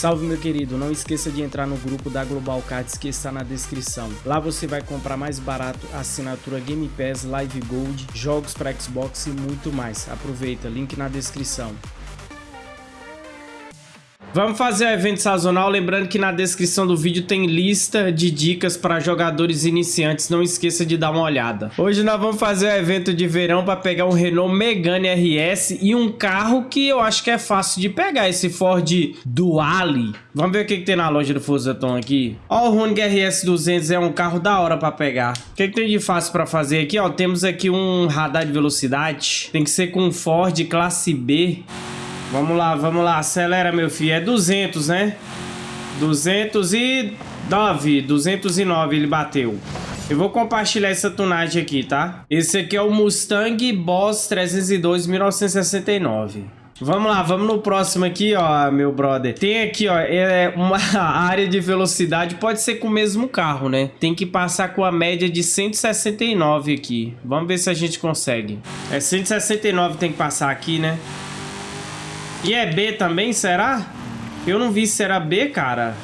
Salve meu querido, não esqueça de entrar no grupo da Global Cards que está na descrição. Lá você vai comprar mais barato assinatura Game Pass, Live Gold, jogos para Xbox e muito mais. Aproveita, link na descrição. Vamos fazer o evento sazonal, lembrando que na descrição do vídeo tem lista de dicas para jogadores iniciantes, não esqueça de dar uma olhada. Hoje nós vamos fazer o evento de verão para pegar um Renault Megane RS e um carro que eu acho que é fácil de pegar, esse Ford Duale. Vamos ver o que, que tem na loja do Fusaton aqui. Ó, o Honig RS 200 é um carro da hora para pegar. O que, que tem de fácil para fazer aqui? Ó, temos aqui um radar de velocidade, tem que ser com um Ford classe B. Vamos lá, vamos lá. Acelera, meu filho. É 200, né? 209. 209 ele bateu. Eu vou compartilhar essa tunagem aqui, tá? Esse aqui é o Mustang Boss 302 1969. Vamos lá, vamos no próximo aqui, ó, meu brother. Tem aqui, ó, é uma área de velocidade, pode ser com o mesmo carro, né? Tem que passar com a média de 169 aqui. Vamos ver se a gente consegue. É 169 tem que passar aqui, né? E é B também, será? Eu não vi se era B, cara.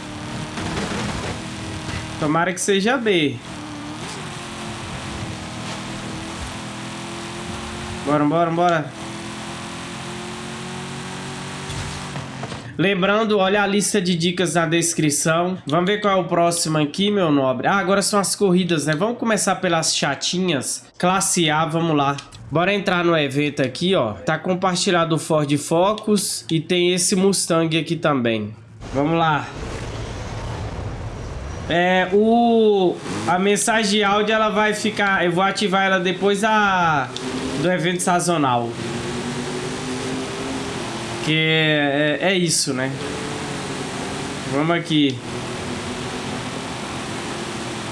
Tomara que seja B. Bora, bora, bora. Lembrando, olha a lista de dicas na descrição. Vamos ver qual é o próximo aqui, meu nobre. Ah, agora são as corridas, né? Vamos começar pelas chatinhas. Classe A, vamos lá. Bora entrar no evento aqui, ó. Tá compartilhado o Ford Focus e tem esse Mustang aqui também. Vamos lá. É, o... A mensagem áudio, ela vai ficar... Eu vou ativar ela depois da... do evento sazonal. Que é, é, é isso, né? Vamos aqui.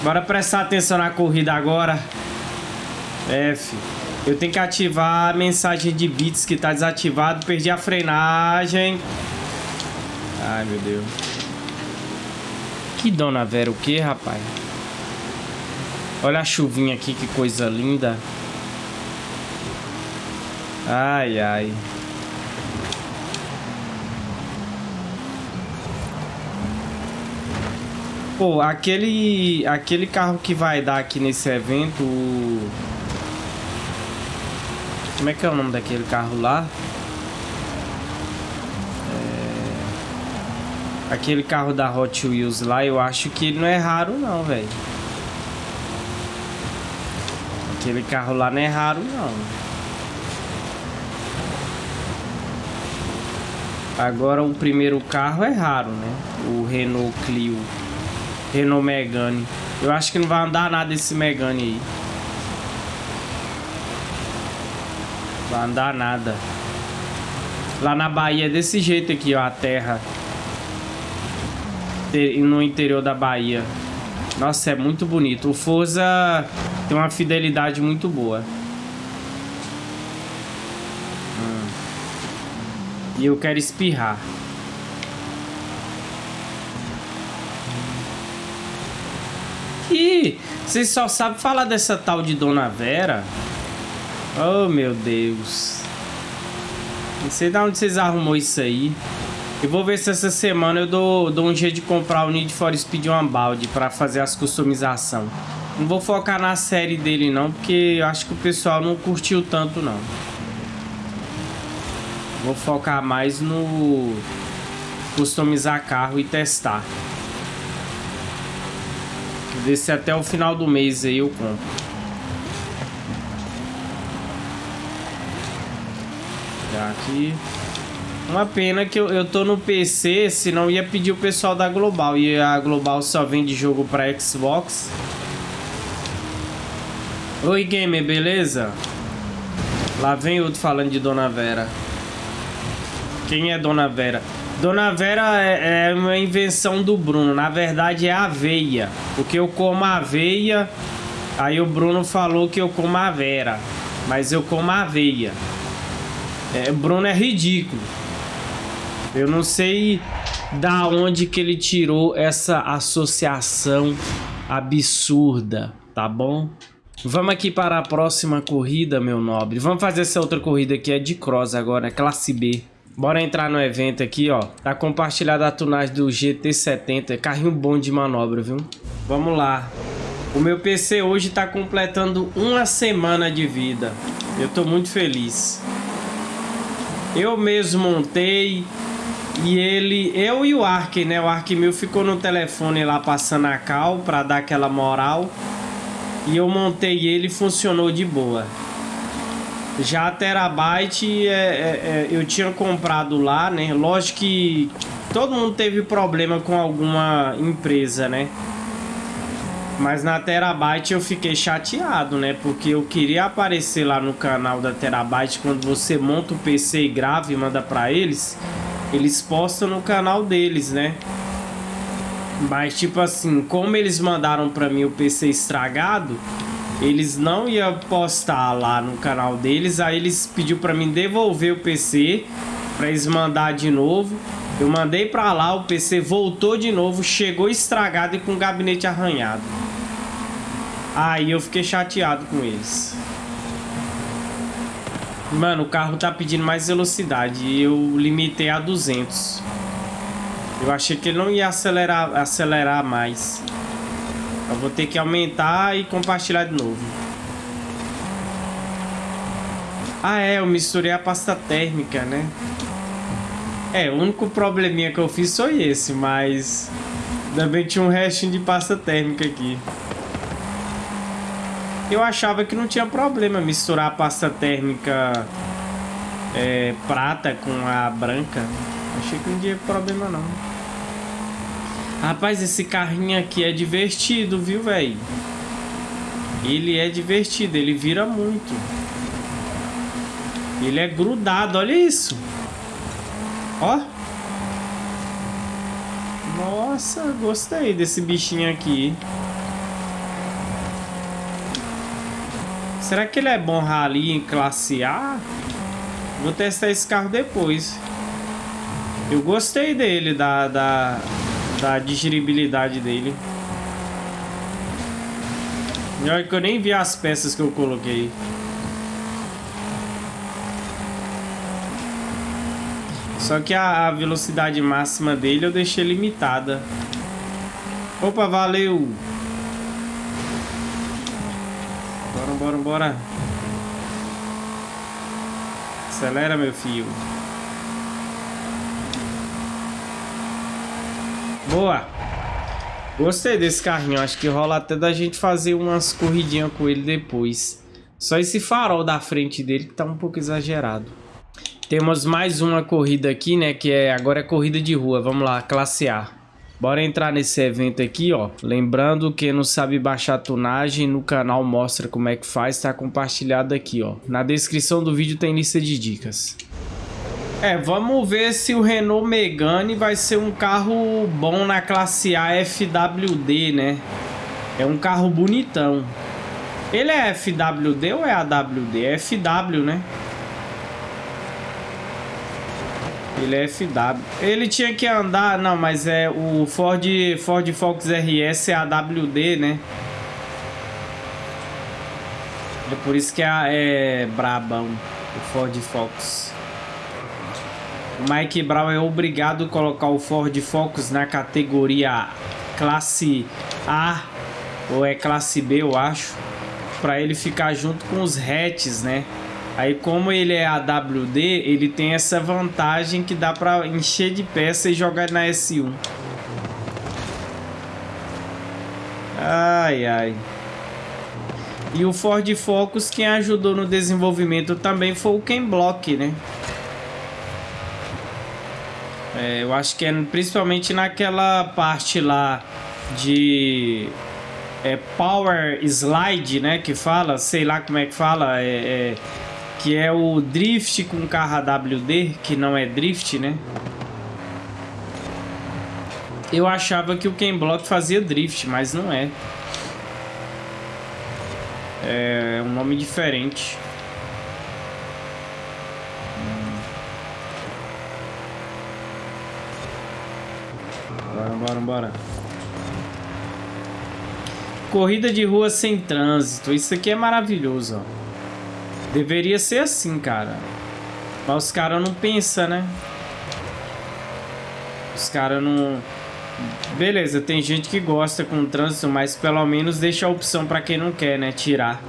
Bora prestar atenção na corrida agora. F. Eu tenho que ativar a mensagem de bits que tá desativado. Perdi a frenagem. Ai, meu Deus. Que Dona Vera o que, rapaz? Olha a chuvinha aqui, que coisa linda. Ai, ai. Pô, aquele, aquele carro que vai dar aqui nesse evento... Como é que é o nome daquele carro lá? É... Aquele carro da Hot Wheels lá, eu acho que não é raro não, velho. Aquele carro lá não é raro não. Agora o primeiro carro é raro, né? O Renault Clio. Renault Megane. Eu acho que não vai andar nada esse Megane aí. Vai andar nada. Lá na Bahia é desse jeito aqui, ó, a terra. No interior da Bahia. Nossa, é muito bonito. O Forza tem uma fidelidade muito boa. Hum. E eu quero espirrar. Ih, vocês só sabem falar dessa tal de Dona Vera? Oh, meu Deus. Não sei de onde vocês arrumou isso aí. Eu vou ver se essa semana eu dou, dou um jeito de comprar o Need for Speed Unbound para fazer as customização. Não vou focar na série dele não, porque eu acho que o pessoal não curtiu tanto não. Vou focar mais no customizar carro e testar. Ver se até o final do mês aí eu compro. Aqui. Uma pena que eu, eu tô no PC, senão ia pedir o pessoal da Global. E a Global só vende jogo pra Xbox. Oi, gamer, beleza? Lá vem outro falando de Dona Vera. Quem é Dona Vera? Dona Vera é, é uma invenção do Bruno. Na verdade é aveia. Porque eu como aveia. Aí o Bruno falou que eu como a Vera. Mas eu como aveia. É, Bruno é ridículo. Eu não sei da onde que ele tirou essa associação absurda, tá bom? Vamos aqui para a próxima corrida, meu nobre. Vamos fazer essa outra corrida aqui, é de cross agora, classe B. Bora entrar no evento aqui, ó. Tá compartilhada a tunagem do GT70. Carrinho bom de manobra, viu? Vamos lá. O meu PC hoje tá completando uma semana de vida. Eu tô muito feliz. Eu mesmo montei e ele, eu e o Ark, né? O Ark meu ficou no telefone lá passando a cal pra dar aquela moral. E eu montei ele e funcionou de boa. Já a Terabyte é, é, é, eu tinha comprado lá, né? Lógico que todo mundo teve problema com alguma empresa, né? Mas na Terabyte eu fiquei chateado, né? Porque eu queria aparecer lá no canal da Terabyte quando você monta o PC e grava e manda pra eles. Eles postam no canal deles, né? Mas tipo assim, como eles mandaram pra mim o PC estragado, eles não iam postar lá no canal deles. Aí eles pediu pra mim devolver o PC pra eles mandar de novo. Eu mandei pra lá, o PC voltou de novo, chegou estragado e com o gabinete arranhado. Aí eu fiquei chateado com eles. Mano, o carro tá pedindo mais velocidade e eu limitei a 200. Eu achei que ele não ia acelerar, acelerar mais. Eu vou ter que aumentar e compartilhar de novo. Ah, é, eu misturei a pasta térmica, né? É, o único probleminha que eu fiz foi esse, mas... Também tinha um restinho de pasta térmica aqui. Eu achava que não tinha problema misturar a pasta térmica é, prata com a branca. Achei que não tinha problema não. Rapaz, esse carrinho aqui é divertido, viu, velho? Ele é divertido, ele vira muito. Ele é grudado, olha isso. Ó. Nossa, gostei desse bichinho aqui. Será que ele é bom rally em classe A? Vou testar esse carro depois. Eu gostei dele, da, da, da digeribilidade dele. Olha que eu nem vi as peças que eu coloquei. Só que a, a velocidade máxima dele eu deixei limitada. Opa, valeu! Bora, bora. Acelera, meu filho. Boa. Gostei desse carrinho. Acho que rola até da gente fazer umas corridinhas com ele depois. Só esse farol da frente dele que tá um pouco exagerado. Temos mais uma corrida aqui, né? Que é agora é corrida de rua. Vamos lá, classe A. Bora entrar nesse evento aqui, ó. Lembrando que não sabe baixar tunagem, no canal mostra como é que faz, tá compartilhado aqui, ó. Na descrição do vídeo tem lista de dicas. É, vamos ver se o Renault Megane vai ser um carro bom na classe A FWD, né? É um carro bonitão. Ele é FWD ou é AWD? É FW, né? Ele é FW. Ele tinha que andar... Não, mas é o Ford, Ford Focus RS é AWD, né? É por isso que é, é brabão. O Ford Focus. O Mike Brown é obrigado a colocar o Ford Focus na categoria classe A ou é classe B, eu acho, para ele ficar junto com os hatches, né? Aí como ele é AWD, ele tem essa vantagem que dá para encher de peça e jogar na S1. Ai, ai. E o Ford Focus, quem ajudou no desenvolvimento também foi o Ken Block, né? É, eu acho que é principalmente naquela parte lá de é, Power Slide, né? Que fala, sei lá como é que fala, é, é que é o drift com carro AWD, que não é drift, né? Eu achava que o Ken Block fazia drift, mas não é. É um nome diferente. Bora, bora, bora. Corrida de rua sem trânsito. Isso aqui é maravilhoso, ó. Deveria ser assim, cara. Mas os caras não pensam, né? Os caras não... Beleza, tem gente que gosta com o trânsito, mas pelo menos deixa a opção pra quem não quer, né? Tirar.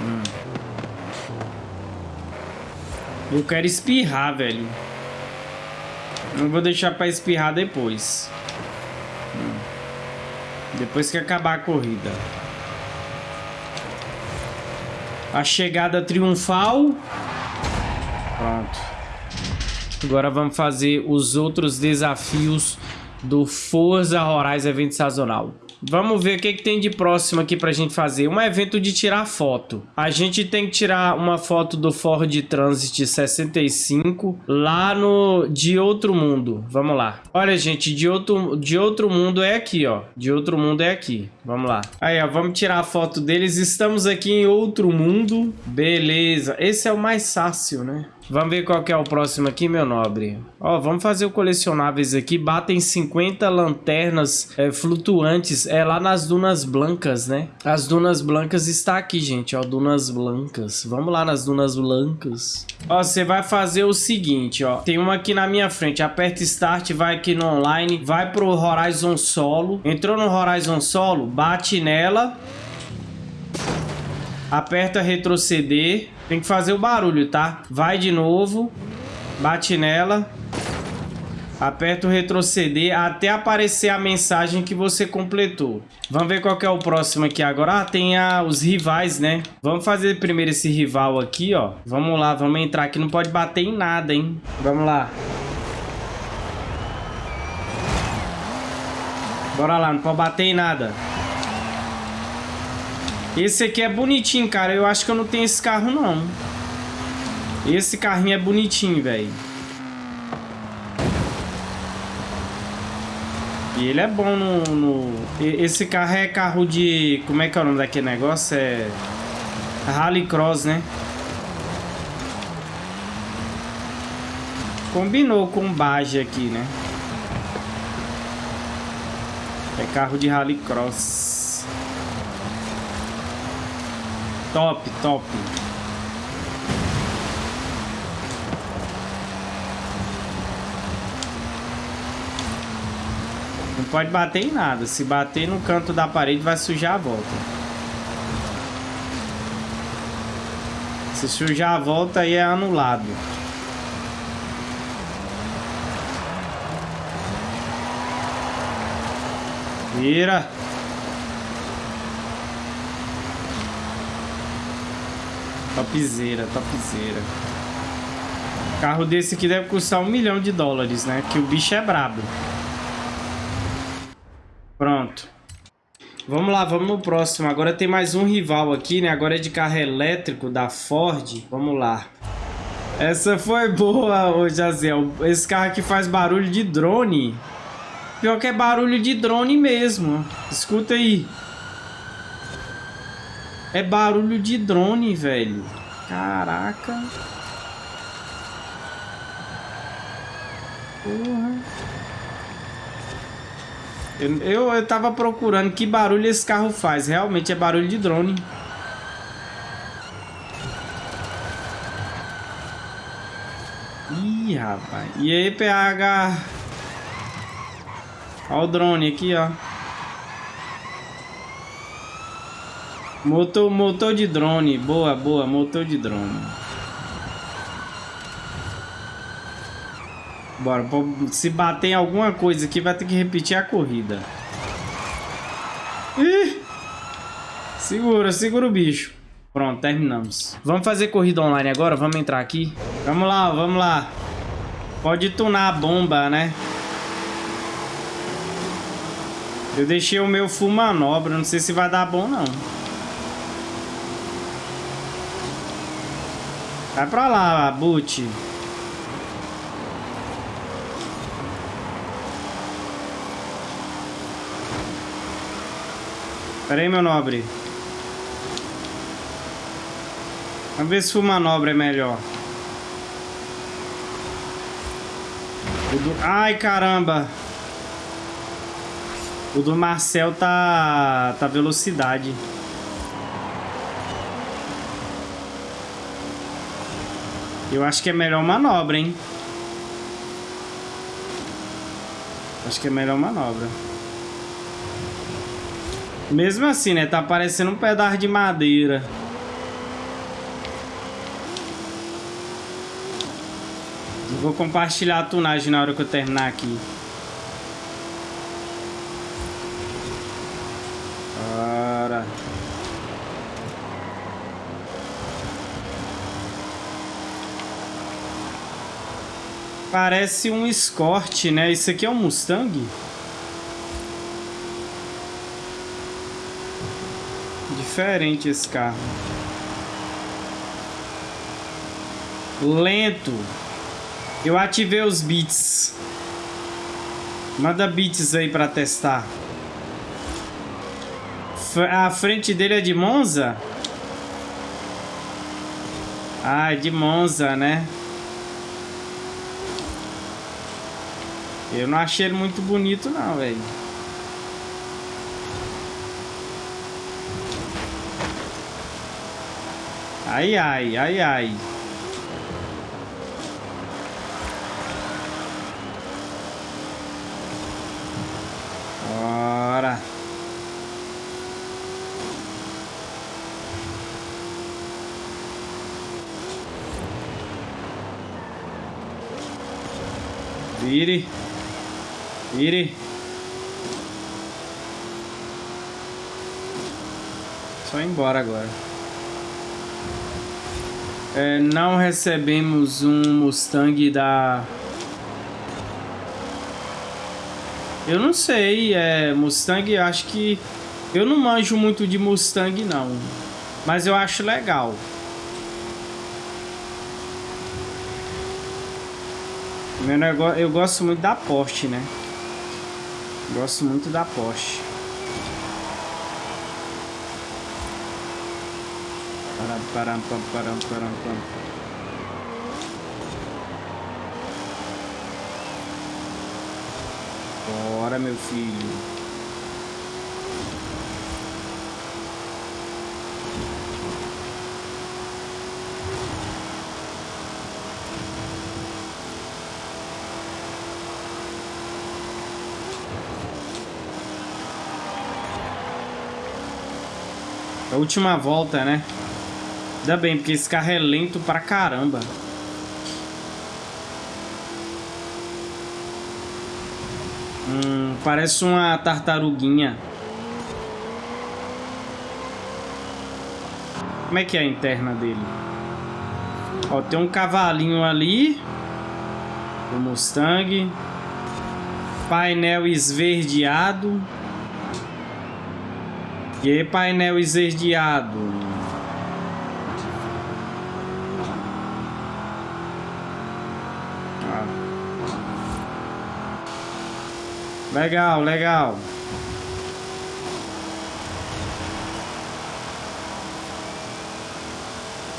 Hum. Eu quero espirrar, velho. Não vou deixar pra espirrar depois. Depois que acabar a corrida. A chegada triunfal. Pronto. Agora vamos fazer os outros desafios do Forza Horizon Evento Sazonal. Vamos ver o que, que tem de próximo aqui pra gente fazer. Um evento de tirar foto. A gente tem que tirar uma foto do Ford Transit 65 lá no De Outro Mundo. Vamos lá. Olha, gente, de outro, de outro mundo é aqui, ó. De Outro Mundo é aqui. Vamos lá. Aí, ó, vamos tirar a foto deles. Estamos aqui em Outro Mundo. Beleza. Esse é o mais fácil, né? Vamos ver qual que é o próximo aqui, meu nobre. Ó, vamos fazer o colecionáveis aqui. Batem 50 lanternas é, flutuantes. É lá nas Dunas Blancas, né? As Dunas Blancas está aqui, gente. Ó, Dunas Blancas. Vamos lá nas Dunas Blancas. Ó, você vai fazer o seguinte, ó. Tem uma aqui na minha frente. Aperta Start, vai aqui no online. Vai pro Horizon Solo. Entrou no Horizon Solo, bate nela. Aperta retroceder. Tem que fazer o barulho, tá? Vai de novo. Bate nela. Aperta o retroceder até aparecer a mensagem que você completou. Vamos ver qual é o próximo aqui agora. Ah, tem a, os rivais, né? Vamos fazer primeiro esse rival aqui, ó. Vamos lá, vamos entrar aqui. Não pode bater em nada, hein? Vamos lá. Bora lá, não pode bater em nada. Esse aqui é bonitinho, cara. Eu acho que eu não tenho esse carro, não. Esse carrinho é bonitinho, velho. E ele é bom no, no, Esse carro é carro de... Como é que é o nome daquele negócio? É... Rallycross, né? Combinou com Baja aqui, né? É carro de Rallycross. Top, top. Não pode bater em nada. Se bater no canto da parede, vai sujar a volta. Se sujar a volta, aí é anulado. Vira. Topzera, topzera. Carro desse aqui deve custar um milhão de dólares, né? Que o bicho é brabo. Pronto. Vamos lá, vamos no próximo. Agora tem mais um rival aqui, né? Agora é de carro elétrico da Ford. Vamos lá. Essa foi boa, ô Jazel. Esse carro aqui faz barulho de drone. Pior que é barulho de drone mesmo. Escuta aí. É barulho de drone, velho. Caraca. Porra. Eu, eu, tava procurando que barulho esse carro faz. Realmente é barulho de drone. Ih, rapaz. E aí, PH? Olha o drone aqui, ó. Motor, motor de drone. Boa, boa. Motor de drone. Bora. Se bater em alguma coisa aqui, vai ter que repetir a corrida. Ih! Segura, segura o bicho. Pronto, terminamos. Vamos fazer corrida online agora? Vamos entrar aqui? Vamos lá, vamos lá. Pode tunar a bomba, né? Eu deixei o meu full manobra. Não sei se vai dar bom, não. Vai pra lá, Boot. Pera aí, meu nobre. Vamos ver se o manobra é melhor. Do... Ai, caramba. O do Marcel tá... Tá velocidade. Eu acho que é melhor manobra, hein? Acho que é melhor manobra. Mesmo assim, né? Tá parecendo um pedaço de madeira. vou compartilhar a tunagem na hora que eu terminar aqui. Parece um Escort, né? Isso aqui é um Mustang? Diferente esse carro. Lento. Eu ativei os bits. Manda bits aí pra testar. A frente dele é de Monza? Ah, é de Monza, né? Eu não achei ele muito bonito não, velho. Ai, ai, ai, ai. Vire. Vire. Só ir embora agora. É, não recebemos um Mustang da... Eu não sei, é, Mustang, acho que... Eu não manjo muito de Mustang, não. Mas eu acho legal. Meu negócio, eu gosto muito da Porsche, né? Gosto muito da Porsche. Param, param, pam, param, param, pam. Bora, meu filho. Última volta, né? Ainda bem, porque esse carro é lento pra caramba. Hum, parece uma tartaruguinha. Como é que é a interna dele? Ó, tem um cavalinho ali. O Mustang. Painel esverdeado. E painel esverdeado. Ah. Legal, legal.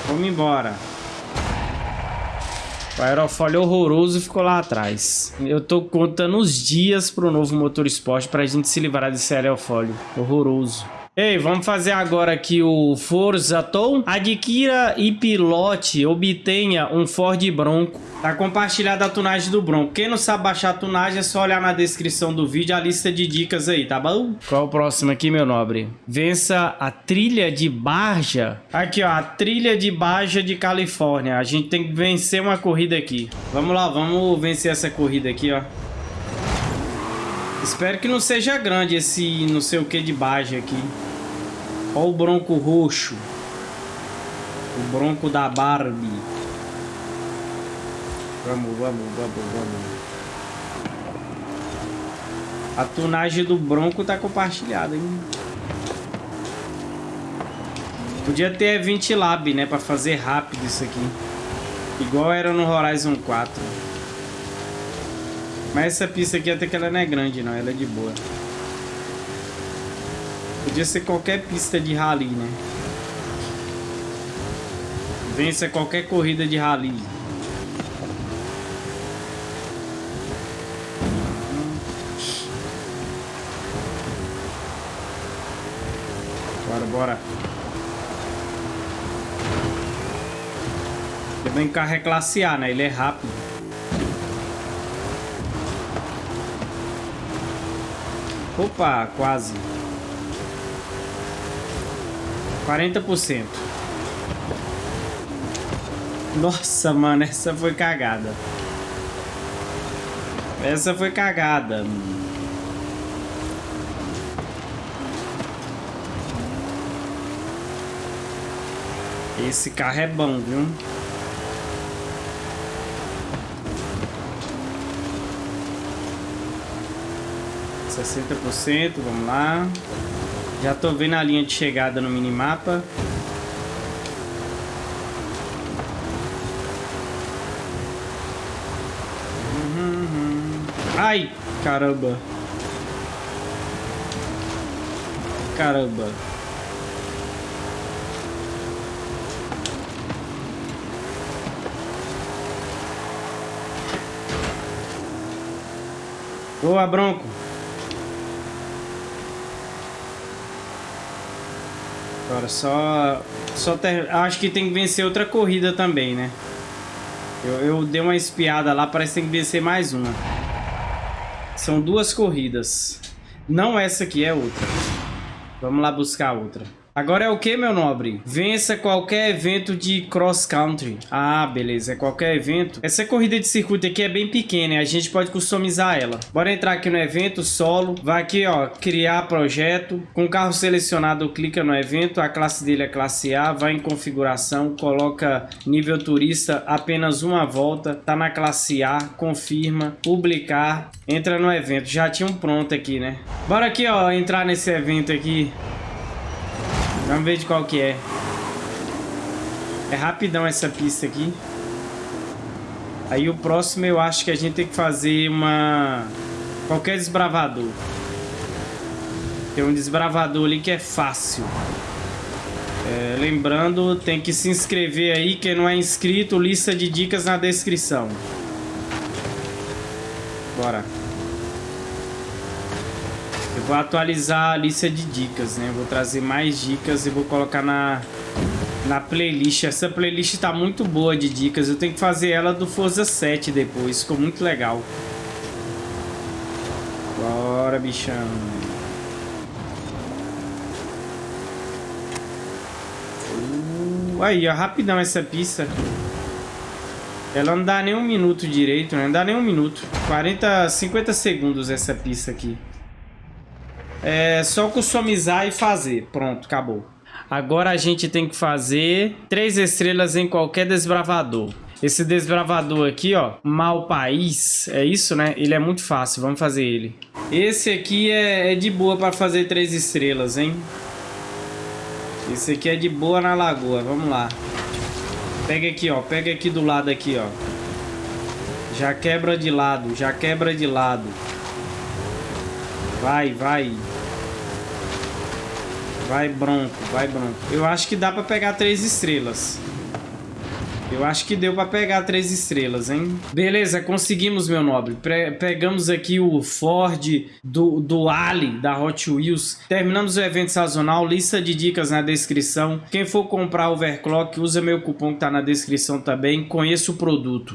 Vamos embora. O aerofólio horroroso ficou lá atrás. Eu tô contando os dias pro novo motor esporte pra gente se livrar desse aerofólio horroroso. Ei, vamos fazer agora aqui o Forza Tow. Adquira e pilote, obtenha um Ford Bronco. Tá compartilhada a tunagem do Bronco. Quem não sabe baixar a tunagem é só olhar na descrição do vídeo a lista de dicas aí, tá bom? Qual é o próximo aqui, meu nobre? Vença a trilha de Barja. Aqui, ó, a trilha de Barja de Califórnia. A gente tem que vencer uma corrida aqui. Vamos lá, vamos vencer essa corrida aqui, ó. Espero que não seja grande esse não sei o que de Baja aqui. Olha o bronco roxo. O bronco da Barbie. Vamos, vamos, vamos, vamos. A tunagem do bronco tá compartilhada, hein? Podia ter 20 lab, né? Pra fazer rápido isso aqui. Igual era no Horizon 4. Mas essa pista aqui até que ela não é grande, não. Ela é de boa. Podia ser qualquer pista de rally, né? Vença qualquer corrida de rally. Bora, bora. Também o carro é classe A, né? Ele é rápido. Opa, quase. 40%. Nossa, mano, essa foi cagada. Essa foi cagada. Esse carro é bom, viu? Sessenta por cento, vamos lá. Já tô vendo a linha de chegada no minimapa. Ai, caramba. Caramba. Boa, Bronco. Agora só... só ter... Acho que tem que vencer outra corrida também, né? Eu, eu dei uma espiada lá, parece que tem que vencer mais uma. São duas corridas. Não essa aqui, é outra. Vamos lá buscar outra. Agora é o que, meu nobre? Vença qualquer evento de cross country. Ah, beleza. É qualquer evento. Essa corrida de circuito aqui é bem pequena. A gente pode customizar ela. Bora entrar aqui no evento, solo. Vai aqui, ó, criar projeto. Com o carro selecionado, clica no evento. A classe dele é classe A. Vai em configuração. Coloca nível turista, apenas uma volta. Tá na classe A. Confirma. Publicar. Entra no evento. Já tinha um pronto aqui, né? Bora aqui, ó, entrar nesse evento aqui. Vamos ver de qual que é. É rapidão essa pista aqui. Aí o próximo eu acho que a gente tem que fazer uma... Qualquer desbravador. Tem um desbravador ali que é fácil. É, lembrando, tem que se inscrever aí. Quem não é inscrito, lista de dicas na descrição. Bora. Eu vou atualizar a lista de dicas, né? vou trazer mais dicas e vou colocar na, na playlist. Essa playlist tá muito boa de dicas. Eu tenho que fazer ela do Forza 7 depois. Ficou muito legal. Bora, bichão. Uh, aí, ó, rapidão essa pista. Ela não dá nem um minuto direito, né? Não dá nem um minuto. 40, 50 segundos essa pista aqui. É só customizar e fazer. Pronto, acabou. Agora a gente tem que fazer três estrelas em qualquer desbravador. Esse desbravador aqui, ó, Mal País, é isso, né? Ele é muito fácil, vamos fazer ele. Esse aqui é, é de boa para fazer três estrelas, hein? Esse aqui é de boa na lagoa, vamos lá. Pega aqui, ó, pega aqui do lado aqui, ó. Já quebra de lado, já quebra de lado. Vai, vai. Vai bronco, vai bronco. Eu acho que dá pra pegar três estrelas. Eu acho que deu pra pegar três estrelas, hein? Beleza, conseguimos, meu nobre. Pre pegamos aqui o Ford do, do Ali, da Hot Wheels. Terminamos o evento sazonal. Lista de dicas na descrição. Quem for comprar overclock, usa meu cupom que tá na descrição também. Conheça o produto.